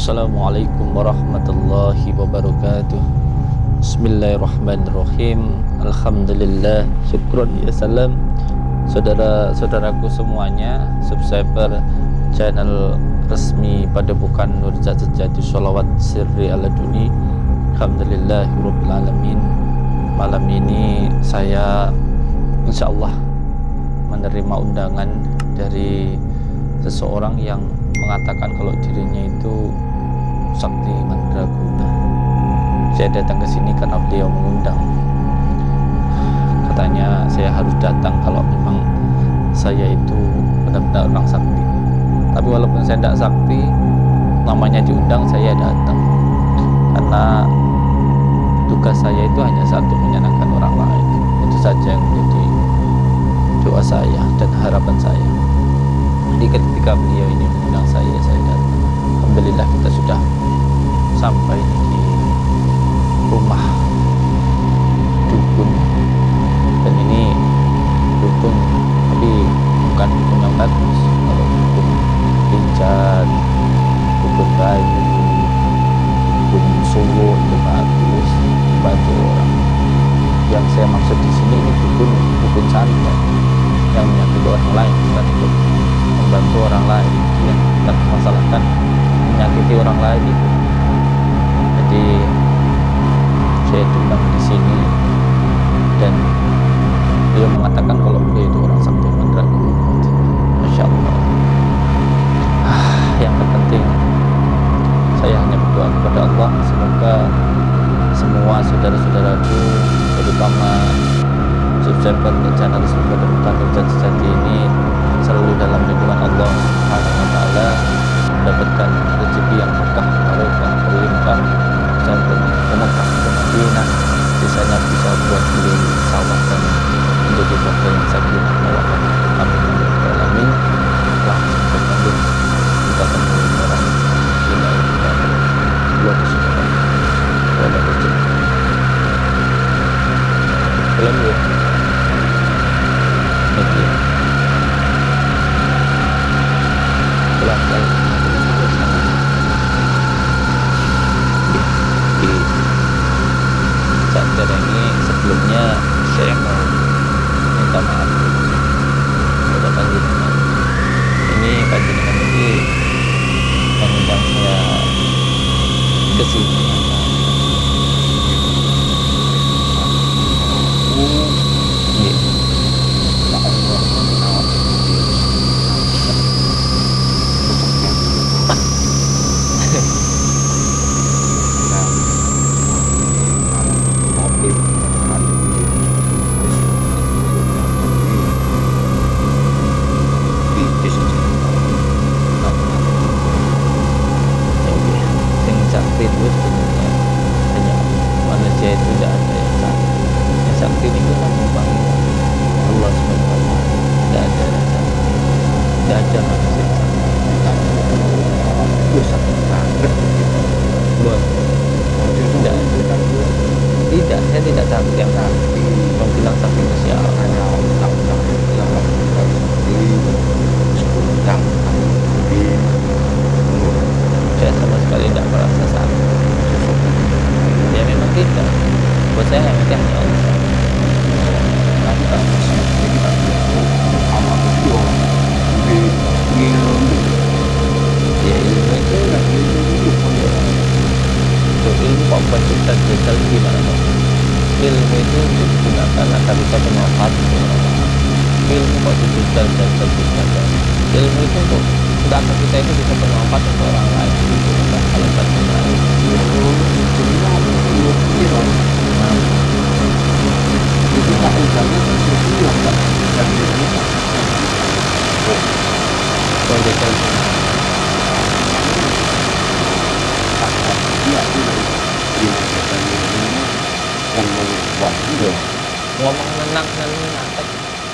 Assalamualaikum warahmatullahi wabarakatuh. Bismillahirrahmanirrahim. Alhamdulillah Syukron ya salam. Saudara-saudaraku semuanya Subscriber channel resmi pada bukan Nur Zat Sejati Salawat Sirri ala Duni Alhamdulillahirrahmanirrahim Malam ini saya InsyaAllah menerima undangan dari seseorang yang mengatakan kalau dirinya itu sakti mandraguna. Saya datang ke sini karena beliau mengundang. Katanya saya harus datang kalau memang saya itu benar-benar orang sakti. Tapi walaupun saya tidak sakti, namanya diundang saya datang. Karena tugas saya itu hanya satu menyenangkan orang lain. Itu saja yang menjadi doa saya dan harapan saya. Jadi ketika beliau ini mengundang saya, saya datang. Alhamdulillah kita sudah sampai di rumah dukun. Dan ini dukun tapi bukan dukun yang bagus. Kalau dukun pincat dukun bayu dukun suwo itu bagus bantu orang. Yang saya maksud di sini ini dukun dukun santet yang menyakiti orang lain bukan untuk membantu orang lain. Yang kita masalahkan menyakiti orang lain jadi saya diundang di sini dan dia mengatakan kalau dia itu orang sakti mandraguna Masya Allah. Ah, yang terpenting saya hanya berdoa kepada Allah. Semoga semua saudara-saudaraku terutama subscriber channel subscriber dan sejati ini selalu dalam lindungan Allah Subhanahu wa taala mendapatkan rezeki yang berkah barokah berlimpah dan bermekah ke Madinah. Bisanya bisa buat beli sawah dan menjadi keluarga yang sakinah mawaddah tidak saya tidak takut yang sakti menghilang sakti yang saya sama sekali tidak merasa sakit ya memang tidak buat saya yang penting Allah ilmu itu digunakan agar bisa bermanfaat ilmu kok dijual dan terjual ilmu itu untuk tidak akan kita itu bisa bermanfaat untuk orang lain itu kan kalau lain itu tak yang membuat itu ngomong dan menang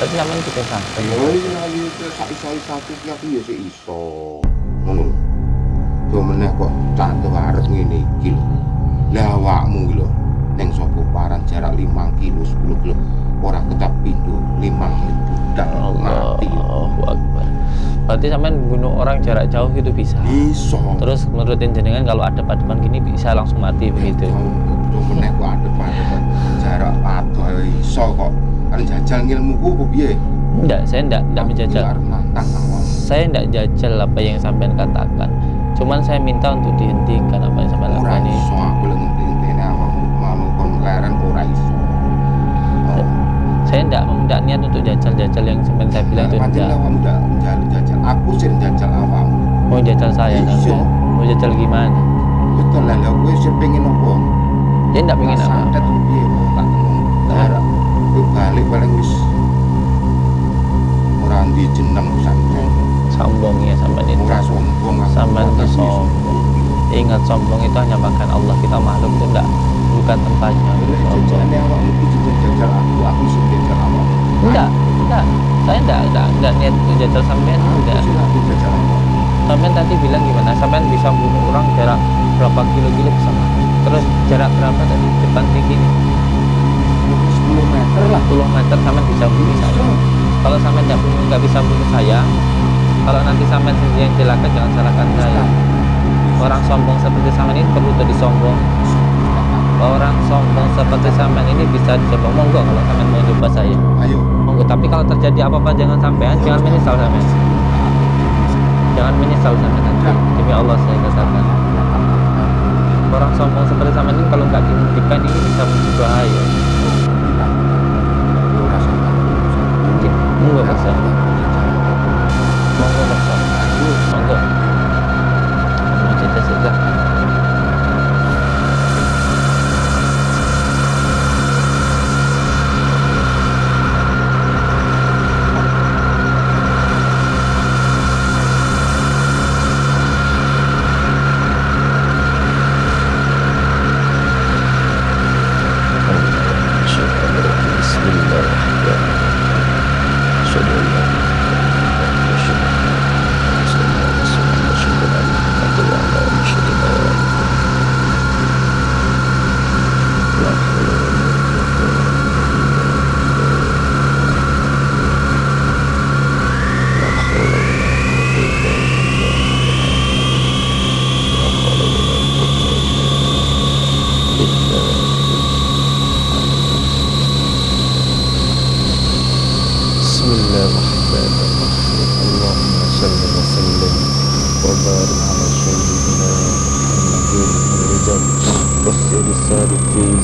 tapi namanya kita santai. Ya ini lagi itu sak satu tiap ya si iso. Ngono tuh meneh kok cantik harus ngene iki lho. Lah awakmu lho ning sapa paran jarak 5 kilo 10 kilo ora kecap pintu 5 kilo budal mati. Allahu Akbar. Berarti sampean bunuh orang jarak jauh gitu bisa. Iso terus menurutin jenengan kalau ada padepan gini bisa langsung mati begitu Tuh meneh ada pada jarak adoh ae iso kok. Kan jajal ngilmuku apa piye? enggak saya enggak enggak menjajal saya enggak jajal apa yang sampean katakan cuman saya minta untuk dihentikan apa yang sampean lakukan ini iso aku lek ngenteni awakmu malu kon leren ora iso. Saya enggak enggak niat untuk jajal-jajal yang sampean saya bilang itu enggak awakmu ndak jajal. Aku sing jajal awakmu. mau jajal saya Iya. mau jajal gimana Betul lah, kowe sing pengen opo? Dia enggak pengen apa. Santet piye tak. Kowe balik paling wis ora ndi jeneng santet. sombong ya sampean itu Ora sombong. Sampean Tapi sombong. ingat sombong itu hanya makan Allah. Kita makhluk itu enggak bukan tempatnya. Enggak enggak saya enggak enggak, enggak niat jajal sampean enggak sampean tadi bilang gimana? Sampean bisa bunuh orang jarak berapa kilo-kilo bisa mati terus jarak berapa tadi depan tinggi nih 10 meter lah. 10 meter sampean bisa bunuh saya. Kalau sampean enggak bunuh enggak bisa bunuh saya. Kalau nanti sampean sendiri yang celaka jangan salahkan saya. Orang sombong seperti sampean ini perlu jadi sombong. Orang sombong seperti sampean ini bisa dicoba monggo kalau sampean mau coba saya. Ayo. monggo tapi kalau terjadi apa-apa jangan sampean. Jangan menyesal sampean. Jangan menyesal sampean. Demi Allah saya katakan orang sombong seperti sampean ini kalau nggak dihentikan ini bisa menjadi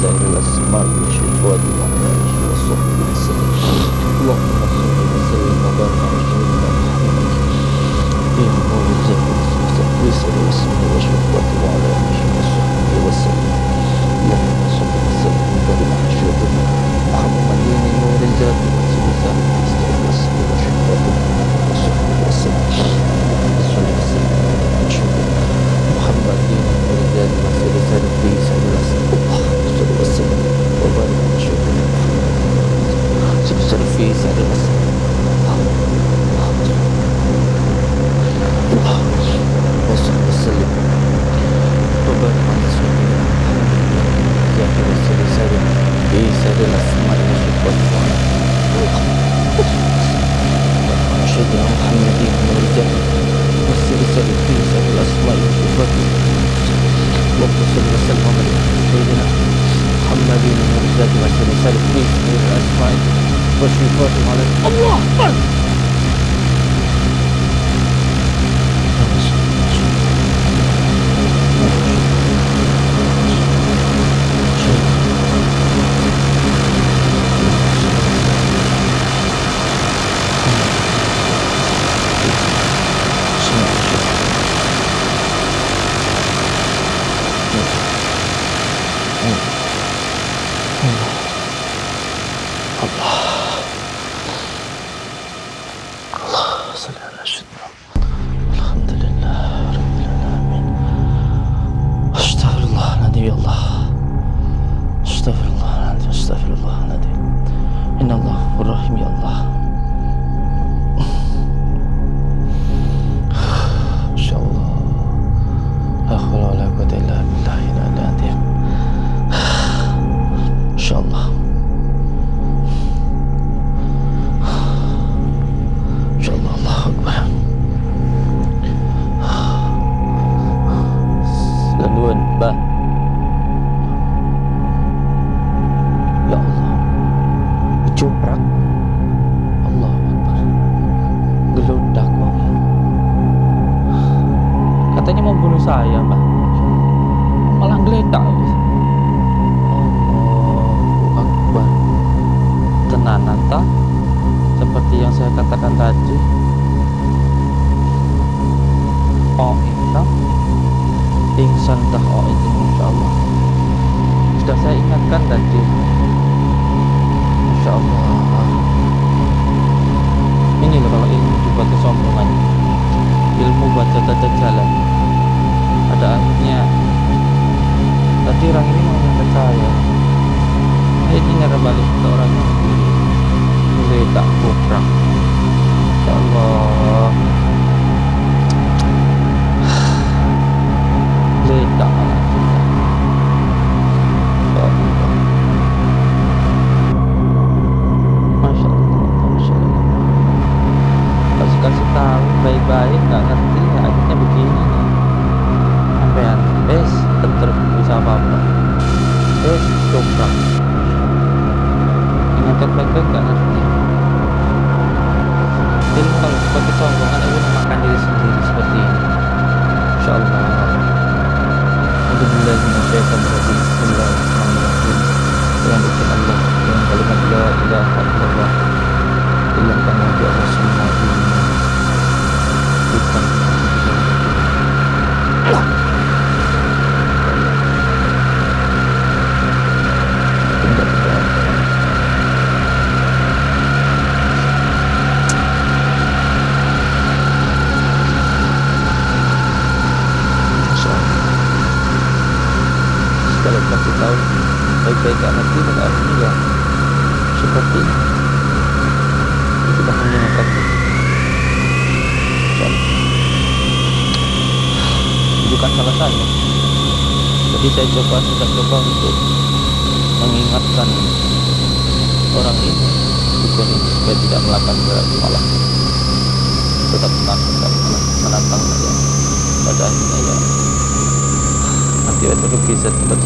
that he was smart. والصفات على الله أكبر mau bunuh saya mbak. Malah geledak Allahu Akbar tenanan tak seperti yang saya katakan tadi. Oh itu pingsan tah oh itu insya Allah. Sudah saya ingatkan tadi. Insya Allah. Ini loh kalau ilmu juga kesombongan. Ilmu baca tata jalan ada akhirnya tadi orang ini mau nyangka saya ini nyerah balik ke orang yang mulai tak kurang ya Allah. Ledak Alhamdulillah Bismillahirrahmanirrahim dengan izin Allah dengan kalimat la ilaha illallah hilangkan lagi Allah semua dunia bukan tidak tidak Masya Allah sekali kasih tahu gak ngerti pada akhirnya ya seperti ini Ini sudah menggunakan Insya Allah. itu kan salah saya. Jadi saya coba sudah coba untuk mengingatkan orang ini dukun ini supaya tidak melakukan berarti malah tetap menantang malah menantang saya pada akhirnya ya nanti itu rugi buat